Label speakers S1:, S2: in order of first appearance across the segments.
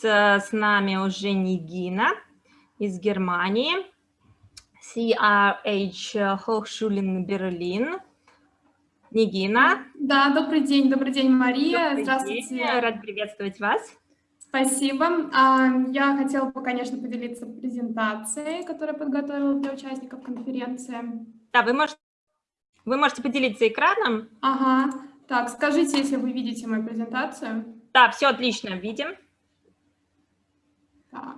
S1: с, нами уже Нигина из Германии, CRH Hochschulen Berlin. Нигина.
S2: Да, добрый день, добрый день, Мария.
S1: Добрый
S2: Здравствуйте.
S1: День. Рад приветствовать вас.
S2: Спасибо. А, я хотела бы, конечно, поделиться презентацией, которую подготовила для участников конференции.
S1: Да, вы можете, вы можете поделиться экраном.
S2: Ага. Так, скажите, если вы видите мою презентацию.
S1: Да, все отлично, видим.
S2: Так.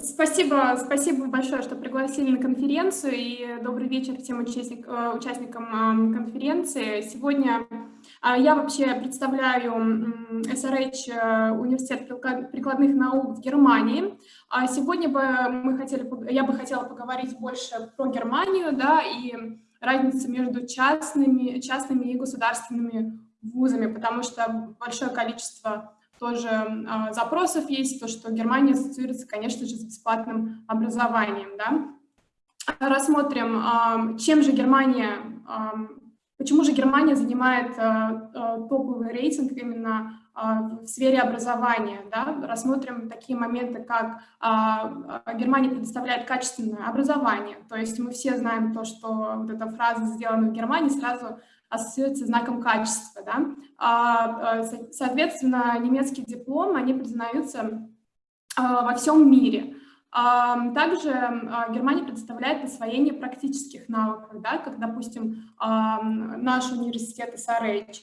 S2: Спасибо, спасибо большое, что пригласили на конференцию, и добрый вечер всем участник, э, участникам конференции. Сегодня а, я вообще представляю SRH э, Университет прикладных наук в Германии. А сегодня бы мы хотели, я бы хотела поговорить больше про Германию, да, и разницу между частными, частными и государственными вузами, потому что большое количество тоже э, запросов есть, то, что Германия ассоциируется, конечно же, с бесплатным образованием. Да? Рассмотрим, э, чем же Германия, э, почему же Германия занимает топовый рейтинг именно в сфере образования. Да? Рассмотрим такие моменты, как Германия предоставляет качественное образование. То есть мы все знаем то, что вот эта фраза «сделана в Германии» сразу ассоциируется знаком качества. Да? А, соответственно, немецкие дипломы, они признаются а, во всем мире. А, также Германия предоставляет освоение практических навыков, да, как, допустим, наш университет SRH.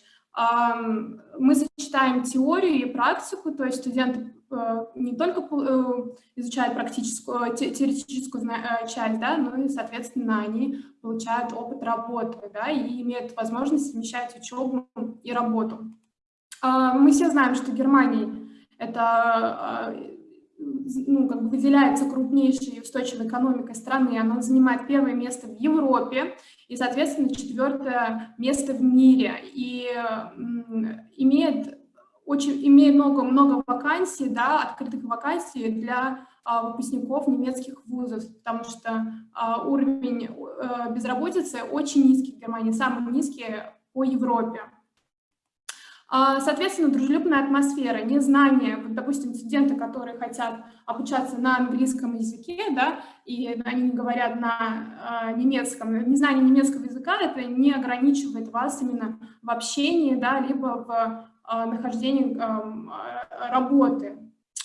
S2: Мы сочетаем теорию и практику, то есть студенты не только э, изучают практическую, теоретическую э, часть, да, но и, соответственно, они получают опыт работы да, и имеют возможность совмещать учебу и работу. А, мы все знаем, что Германия это ну, как бы выделяется крупнейшей устойчивой экономикой страны, она занимает первое место в Европе и, соответственно, четвертое место в мире, и имеет очень, имеет много-много вакансий, да, открытых вакансий для а, выпускников немецких вузов, потому что а, уровень а, безработицы очень низкий в Германии, самый низкий по Европе. А, соответственно, дружелюбная атмосфера, незнание, вот, допустим, студенты, которые хотят обучаться на английском языке, да, и они говорят на э, немецком, незнание немецкого языка, это не ограничивает вас именно в общении, да, либо в а, нахождения а, работы,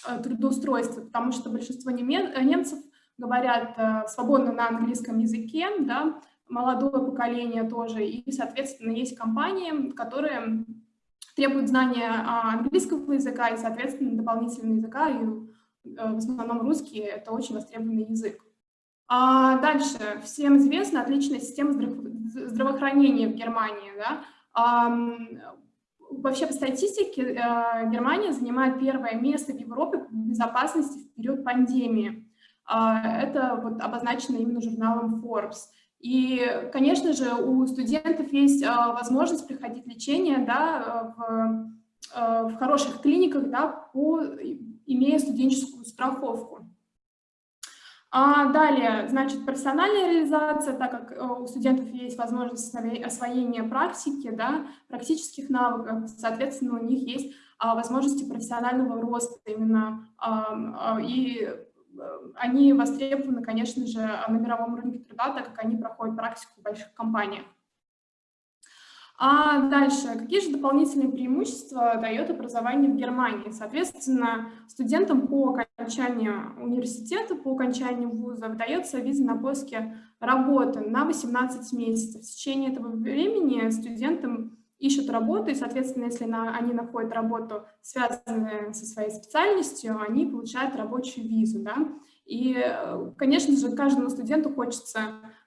S2: а, трудоустройства, потому что большинство немцев говорят свободно на английском языке, да, молодое поколение тоже, и, соответственно, есть компании, которые требуют знания английского языка и, соответственно, дополнительного языка, и в основном русский — это очень востребованный язык. А дальше, всем известна отличная система здравоохранения в Германии, да, Вообще по статистике э, Германия занимает первое место в Европе по безопасности в период пандемии. А, это вот обозначено именно журналом Forbes. И, конечно же, у студентов есть э, возможность приходить лечение да, в, э, в хороших клиниках, да, по, имея студенческую страховку. А далее, значит, профессиональная реализация, так как э, у студентов есть возможность освоения практики, да, практических навыков, соответственно, у них есть а, возможности профессионального роста именно, а, и э, они востребованы, конечно же, на мировом рынке труда, так как они проходят практику в больших компаниях. А дальше, какие же дополнительные преимущества дает образование в Германии? Соответственно, студентам по окончанию университета, по окончанию вуза выдается виза на поиске работы на 18 месяцев. В течение этого времени студентам ищут работу, и, соответственно, если на, они находят работу, связанную со своей специальностью, они получают рабочую визу. Да? И, конечно же, каждому студенту хочется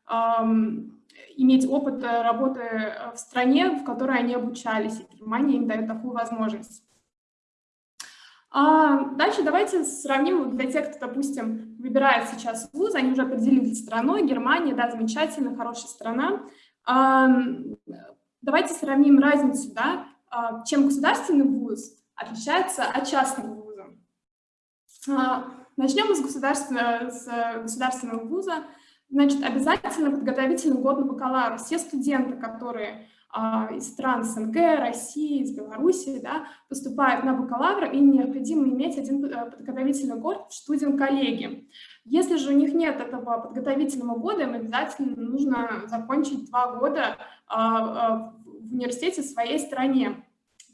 S2: эм, иметь опыт э, работы э, в стране, в которой они обучались, и Германия им дает такую возможность. А дальше давайте сравним для тех, кто, допустим, выбирает сейчас вуз, они уже определились страной, Германия, да, замечательно, хорошая страна. А, давайте сравним разницу, да, а, чем государственный вуз отличается от частного вуза. А, начнем с государственного, с государственного вуза. Значит, обязательно подготовительный год на бакалавра. Все студенты, которые из стран СНГ, России, из Беларуси, да, поступают на бакалавра, им необходимо иметь один подготовительный год в студент-коллеги. Если же у них нет этого подготовительного года, им обязательно нужно закончить два года в университете в своей стране.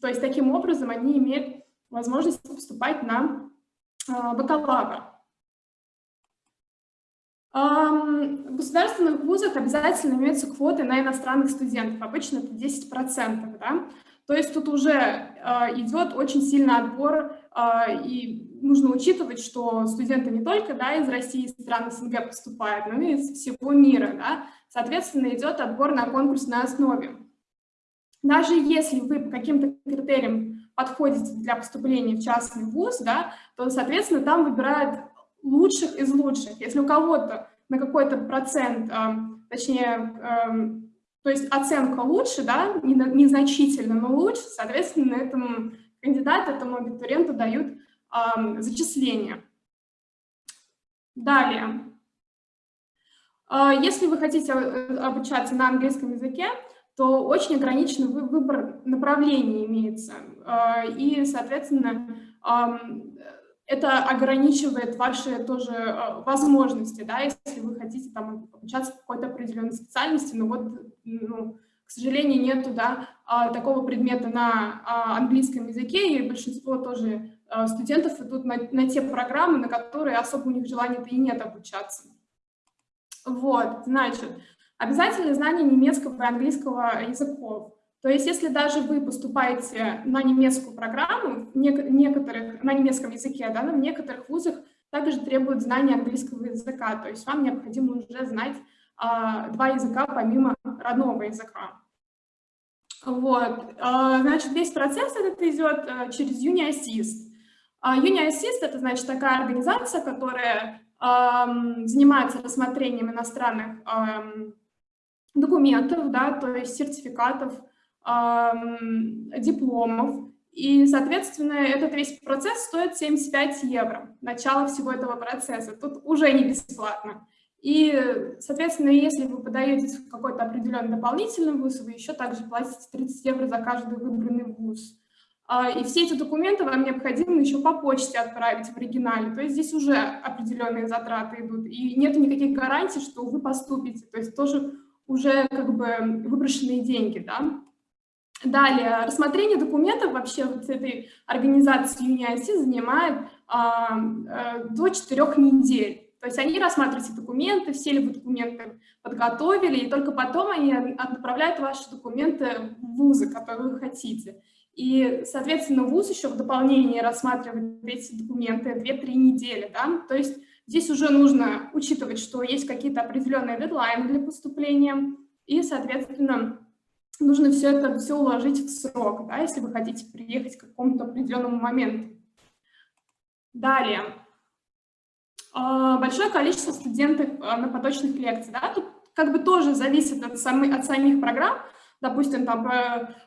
S2: То есть таким образом они имеют возможность поступать на бакалавр. В государственных вузах обязательно имеются квоты на иностранных студентов, обычно это 10%. Да? То есть тут уже а, идет очень сильный отбор, а, и нужно учитывать, что студенты не только да, из России, из стран СНГ поступают, но и из всего мира. Да? Соответственно, идет отбор на конкурсной основе. Даже если вы по каким-то критериям подходите для поступления в частный вуз, да, то, соответственно, там выбирают лучших из лучших. Если у кого-то на какой-то процент, точнее, то есть оценка лучше, да, незначительно, но лучше, соответственно, этому кандидату, этому абитуриенту дают зачисление. Далее. А, если вы хотите обучаться на английском языке, то очень ограниченный выбор направлений имеется. А, и, соответственно, это ограничивает ваши тоже э, возможности, да, если вы хотите там обучаться какой-то определенной специальности, но вот, ну, к сожалению, нету, да, а, такого предмета на а, английском языке, и большинство тоже э, студентов идут на, на те программы, на которые особо у них желания-то и нет обучаться. Вот, значит, обязательно знание немецкого и английского языков. То есть если даже вы поступаете на немецкую программу, некоторых, на немецком языке, да, в некоторых вузах также требуют знания английского языка, то есть вам необходимо уже знать а, два языка помимо родного языка. Вот, а, значит, весь процесс этот идет а, через UniAssist. А, UniAssist – это, значит, такая организация, которая а, занимается рассмотрением иностранных а, документов, да, то есть сертификатов, дипломов. И, соответственно, этот весь процесс стоит 75 евро, начало всего этого процесса. Тут уже не бесплатно. И, соответственно, если вы подаетесь в какой-то определенный дополнительный вуз, вы еще также платите 30 евро за каждый выбранный вуз. А, и все эти документы вам необходимо еще по почте отправить в оригинале. То есть здесь уже определенные затраты идут. И нет никаких гарантий, что вы поступите. То есть тоже уже как бы выброшенные деньги, да. Далее, рассмотрение документов вообще вот этой организации UniIC занимает а, а, до 4 недель. То есть они рассматривают эти документы, все ли вы документы подготовили, и только потом они отправляют ваши документы в вузы, которые вы хотите. И, соответственно, вуз еще в дополнение рассматривает эти документы 2-3 недели. Да? То есть здесь уже нужно учитывать, что есть какие-то определенные дедлайны для поступления, и, соответственно, нужно все это все уложить в срок, да, если вы хотите приехать к какому-то определенному моменту. Далее. А, большое количество студентов а, на поточных лекциях. Да, тут как бы тоже зависит от, самой, от самих программ. Допустим, там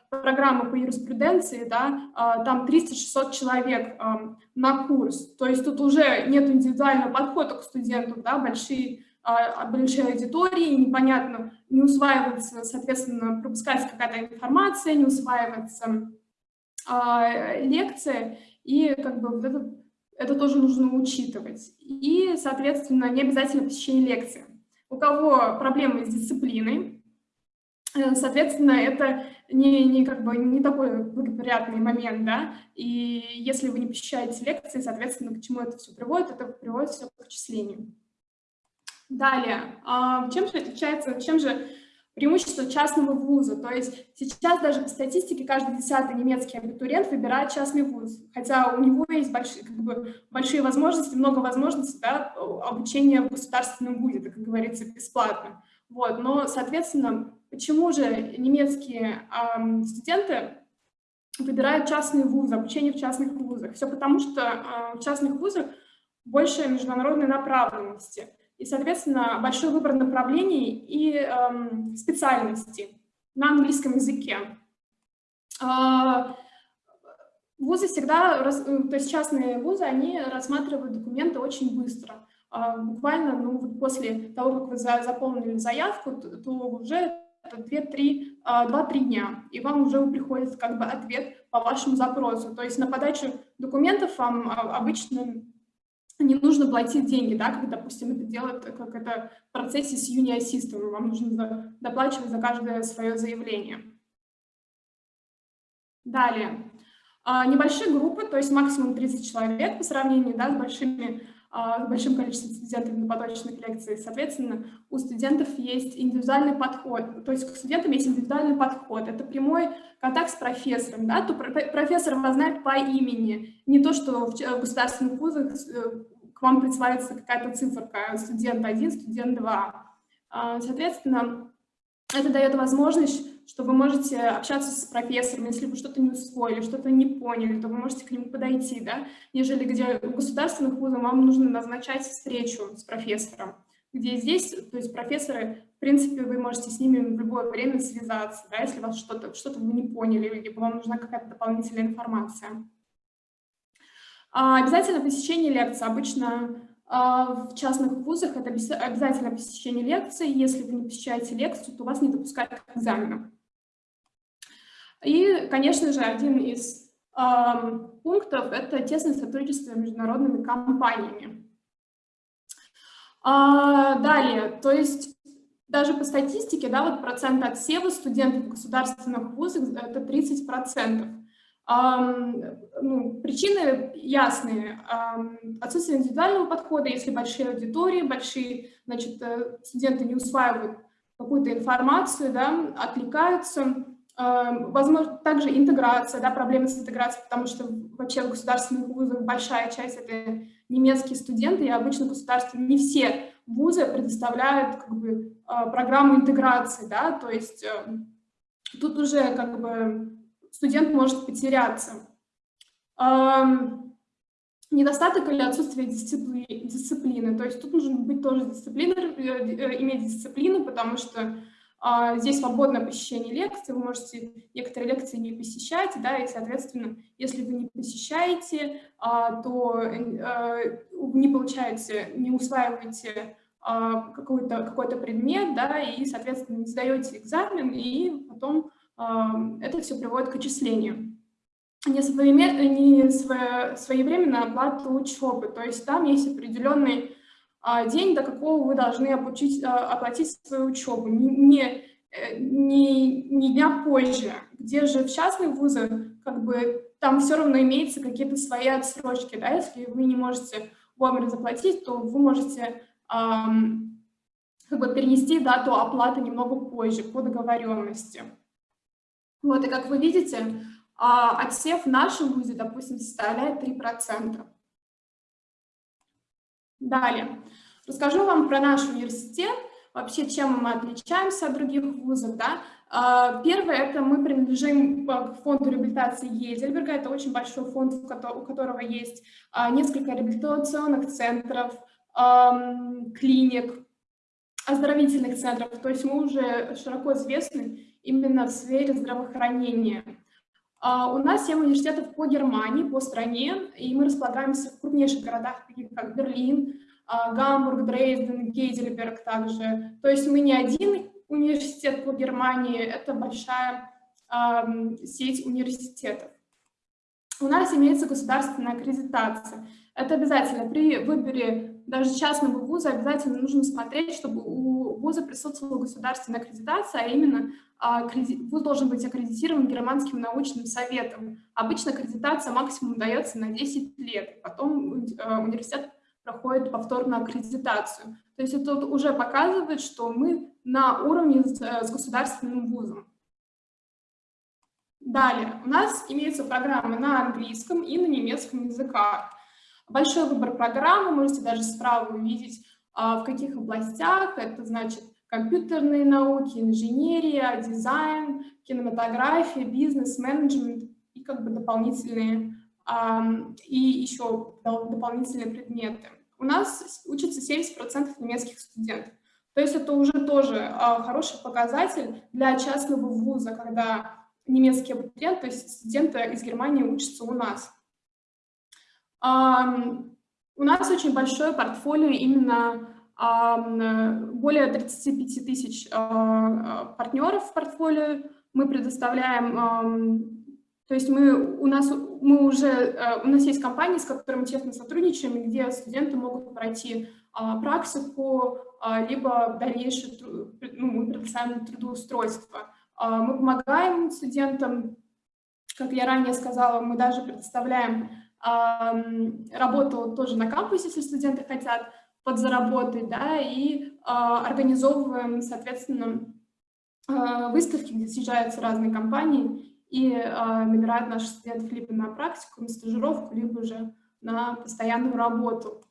S2: программа по юриспруденции, да, а, там 300-600 человек на курс. То есть тут уже нет индивидуального подхода к студенту, да, большие большой аудитории, непонятно, не усваивается, соответственно, пропускается какая-то информация, не усваивается а, лекция, и как бы вот это, это тоже нужно учитывать. И, соответственно, не обязательно посещение лекции. У кого проблемы с дисциплиной, э, соответственно, это не, не, как бы, не такой благоприятный момент, да, и если вы не посещаете лекции, соответственно, к чему это все приводит, это приводит все к отчислению. Далее, а, чем же отличается, чем же преимущество частного вуза? То есть сейчас даже по статистике каждый десятый немецкий абитуриент выбирает частный вуз, хотя у него есть большие, как бы, большие возможности, много возможностей да, обучения в государственном вузе, это, как говорится, бесплатно. Вот, но, соответственно, почему же немецкие э, студенты выбирают частные вузы, обучение в частных вузах? Все потому, что э, в частных вузах больше международной направленности – и, соответственно, большой выбор направлений и эм, специальностей на английском языке. Э, вузы всегда, э, то есть частные вузы, они рассматривают документы очень быстро. Э, буквально ну, вот после того, как вы за, заполнили заявку, то, то уже это 2-3 дня, и вам уже приходит как бы ответ по вашему запросу. То есть на подачу документов вам обычно не нужно платить деньги, да, как, допустим, это делает, как это в процессе с Uni Assistant, вам нужно доплачивать за каждое свое заявление. Далее. А, небольшие группы, то есть максимум 30 человек по сравнению да, с, большими, а, с большим количеством студентов на поточных лекциях. Соответственно, у студентов есть индивидуальный подход, то есть к студентам есть индивидуальный подход. Это прямой контакт с профессором. Да? То профессор вас знает по имени, не то, что в государственных вузах э, вам присваивается какая-то циферка студент 1, студент 2. А, соответственно, это дает возможность что вы можете общаться с профессором, если вы что-то не усвоили, что-то не поняли, то вы можете к нему подойти, да, нежели где у государственных вузов вам нужно назначать встречу с профессором, где здесь, то есть профессоры, в принципе, вы можете с ними в любое время связаться, да, если вас что-то что, -то, вы не поняли, либо вам нужна какая-то дополнительная информация. А обязательно посещение лекции. Обычно а, в частных вузах это обязательно посещение лекции. Если вы не посещаете лекцию, то вас не допускают к экзаменам. И, конечно же, один из пунктов – это тесное сотрудничество с международными компаниями. А, далее, то есть даже по статистике, да, вот процент отсева студентов государственных вузов – это 30 процентов. Ну, причины ясные. Отсутствие индивидуального подхода, если большие аудитории, большие, значит, э, студенты не усваивают какую-то информацию, да, отвлекаются. Возможно, также интеграция, да, проблемы с интеграцией, потому что вообще в государственных вузах большая часть — это немецкие студенты, и обычно государственные, не все вузы предоставляют как бы, а, программу интеграции, да, то есть эм, тут уже как бы студент может потеряться. Недостаток или отсутствие дисципли... дисциплины. То есть тут нужно быть тоже дисциплиной, э, э, иметь дисциплину, потому что а, здесь свободное посещение лекций, вы можете некоторые лекции не посещать, да, и, соответственно, если вы не посещаете, а, то э, не получаете, не усваиваете а, какой-то какой, -то, предмет, да, и, соответственно, не сдаете экзамен, и потом это все приводит к отчислению. Не своевременная оплата учебы, то есть там есть определенный а, день, до какого вы должны обучить, а, оплатить свою учебу, не, не, не дня позже, где же в частных вузах как бы там все равно имеются какие-то свои отсрочки, да, если вы не можете вовремя заплатить, то вы можете эм, как бы перенести дату оплаты немного позже по договоренности. Вот, и как вы видите, а отсев в нашем вузе, допустим, составляет 3%. Далее. Расскажу вам про наш университет, вообще чем мы отличаемся от других вузов. Да? А, первое, это мы принадлежим к фонду реабилитации Ейдельберга. Это очень большой фонд, у которого есть а, несколько реабилитационных центров, клиник, оздоровительных центров. То есть мы уже широко известны именно в сфере здравоохранения. Uh, у нас 7 университетов по Германии, по стране, и мы располагаемся в крупнейших городах, таких как Берлин, uh, Гамбург, Дрейден, Гейдельберг также. То есть мы не один университет по Германии, это большая сеть университетов. У нас имеется государственная аккредитация. Это обязательно при выборе даже частного вуза обязательно нужно смотреть, чтобы у вуза присутствовала государственная аккредитация, а именно а, вуз должен быть аккредитирован Германским научным советом. Обычно аккредитация максимум дается на 10 лет, потом э, университет проходит повторную аккредитацию. То есть это уже показывает, что мы на уровне с э, государственным вузом. Далее, у нас имеются программы на английском и на немецком языках. Большой выбор программ, вы можете даже справа увидеть, а, в каких областях. Это значит компьютерные науки, инженерия, дизайн, кинематография, бизнес, менеджмент и как бы дополнительные, и еще дополнительные предметы. У нас учатся 70% немецких студентов. То есть это уже тоже а, хороший показатель для частного вуза, когда немецкий абитуриент, то есть студенты из Германии учатся у нас. У нас очень большое портфолио именно более 35 тысяч партнеров в портфолио. Мы предоставляем то есть мы, у, нас, мы уже, у нас есть компании, с которыми мы тесно сотрудничаем, где студенты могут пройти а, практику, а, либо дальнейшее ну, мы предоставляем трудоустройство. А, мы помогаем студентам, как я ранее сказала, мы даже предоставляем работу тоже на кампусе, если студенты хотят подзаработать, да, и организовываем, соответственно, выставки, где съезжаются разные компании и набирают наших студентов либо на практику, на стажировку, либо же на постоянную работу.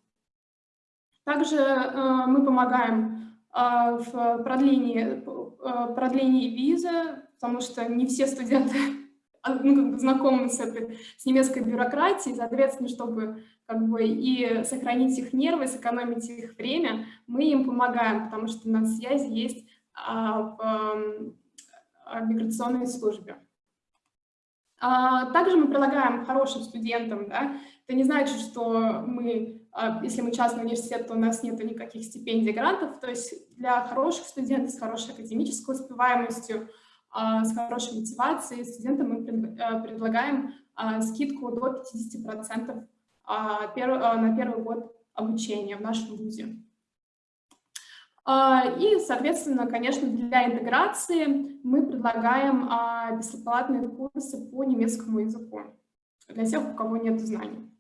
S2: Также э, мы помогаем э, в продлении, э, продлении визы, потому что не все студенты ну, как бы знакомы с, этой, с немецкой бюрократией, соответственно, чтобы как бы и сохранить их нервы, сэкономить их время, мы им помогаем, потому что на связи есть а, в а, миграционной службе. А, также мы предлагаем хорошим студентам, да, это не значит, что мы а, если мы частный университет, то у нас нет никаких стипендий, грантов. То есть для хороших студентов с хорошей академической успеваемостью, а, с хорошей мотивацией студентам мы а, предлагаем скидку до 50% на первый год обучения в нашем вузе. И, соответственно, конечно, для интеграции мы предлагаем бесплатные курсы по немецкому языку для тех, у кого нет знаний.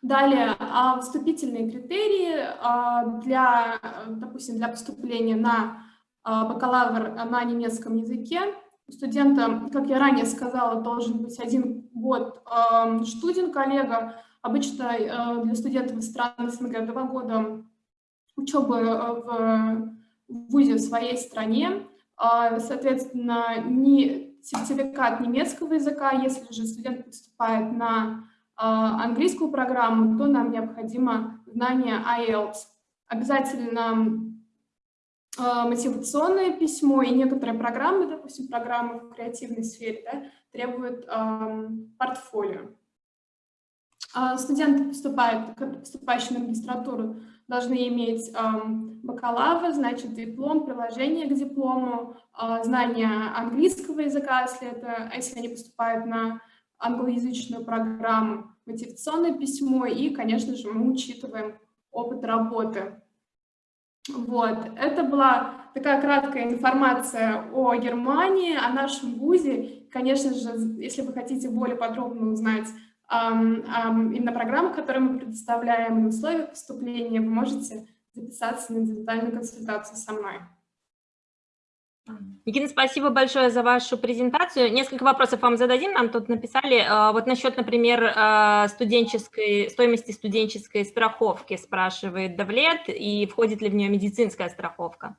S2: Далее, а, вступительные критерии а, для, допустим, для поступления на а, бакалавр на немецком языке. У студента, как я ранее сказала, должен быть один год студент, коллега. Обычно для студентов стран СНГ два года учебы в ВУЗе в своей стране. Соответственно, не сертификат немецкого языка, если же студент поступает на а, английскую программу, то нам необходимо знание IELTS. Обязательно а, мотивационное письмо и некоторые программы, допустим, программы в креативной сфере, да, требуют портфолио. А, студенты, поступающие на магистратуру, должны иметь бакалавр, значит, диплом, приложение к диплому, знание английского языка, если, это, если они поступают на англоязычную программу, мотивационное письмо и, конечно же, мы учитываем опыт работы. Вот, это была такая краткая информация о Германии, о нашем ВУЗе. Конечно же, если вы хотите более подробно узнать эм, эм, именно программу, которую мы предоставляем, и условия поступления, вы можете записаться на индивидуальную консультацию со мной.
S1: Никита, спасибо большое за вашу презентацию. Несколько вопросов вам зададим. Нам тут написали, э, вот насчет, например, э, студенческой, стоимости студенческой страховки, спрашивает Давлет, и входит ли в нее медицинская страховка?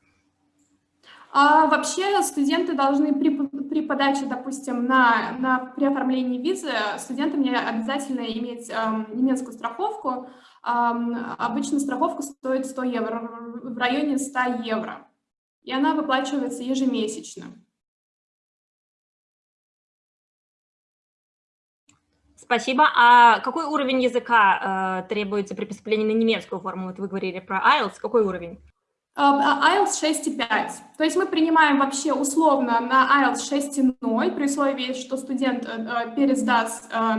S2: А вообще студенты должны при, при подаче, допустим, на, на, при оформлении визы, студентам не обязательно иметь эм, немецкую страховку. Эм, обычно страховка стоит 100 евро, в районе 100 евро и она выплачивается ежемесячно.
S1: Спасибо. А какой уровень языка э, требуется при поступлении на немецкую форму? Вот вы говорили про IELTS. Какой уровень?
S2: IELTS 6,5. То есть мы принимаем вообще условно на IELTS 6,0 при условии, что студент э, э, пересдаст, э,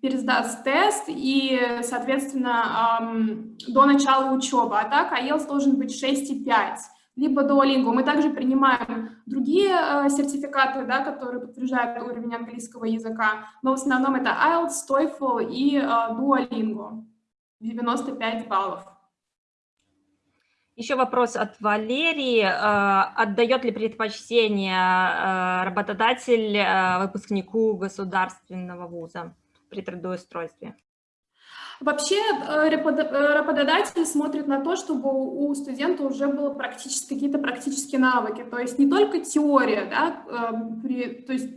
S2: пересдаст тест и, соответственно, до начала учебы. А так IELTS должен быть 6,5 либо Duolingo. Мы также принимаем другие э, сертификаты, да, которые подтверждают уровень английского языка, но в основном это IELTS, TOEFL и э, Duolingo. 95 баллов.
S1: Еще вопрос от Валерии. Э, отдает ли предпочтение э, работодатель э, выпускнику государственного вуза при трудоустройстве?
S2: Вообще э, э, работодатель смотрит на то, чтобы у студента уже было практически какие-то практические навыки, то есть не только теория, да, эм, при, то есть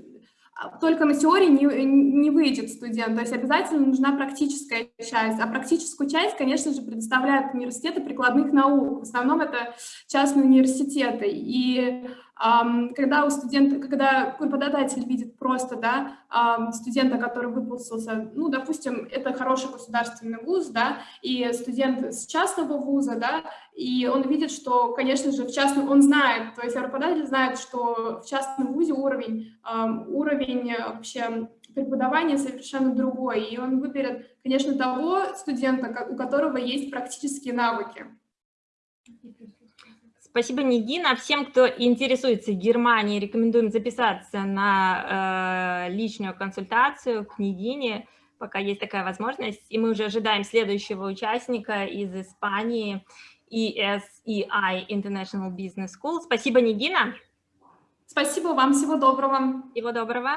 S2: а, только на теории не, не выйдет студент, то есть обязательно нужна практическая часть, а практическую часть, конечно же, предоставляют университеты прикладных наук, в основном это частные университеты, и Когда у студента, когда преподаватель видит просто, да, студента, который выпустился, ну, допустим, это хороший государственный вуз, да, и студент с частного вуза, да, и он видит, что, конечно же, в частном, он знает, то есть преподаватель знает, что в частном вузе уровень, уровень вообще преподавание совершенно другой, и он выберет, конечно, того студента, у которого есть практические навыки.
S1: Спасибо, Нигина. Всем, кто интересуется Германией, рекомендуем записаться на э, личную консультацию к Нигине, пока есть такая возможность. И мы уже ожидаем следующего участника из Испании, ESEI International Business School. Спасибо, Нигина.
S2: Спасибо вам, всего доброго.
S1: Всего доброго.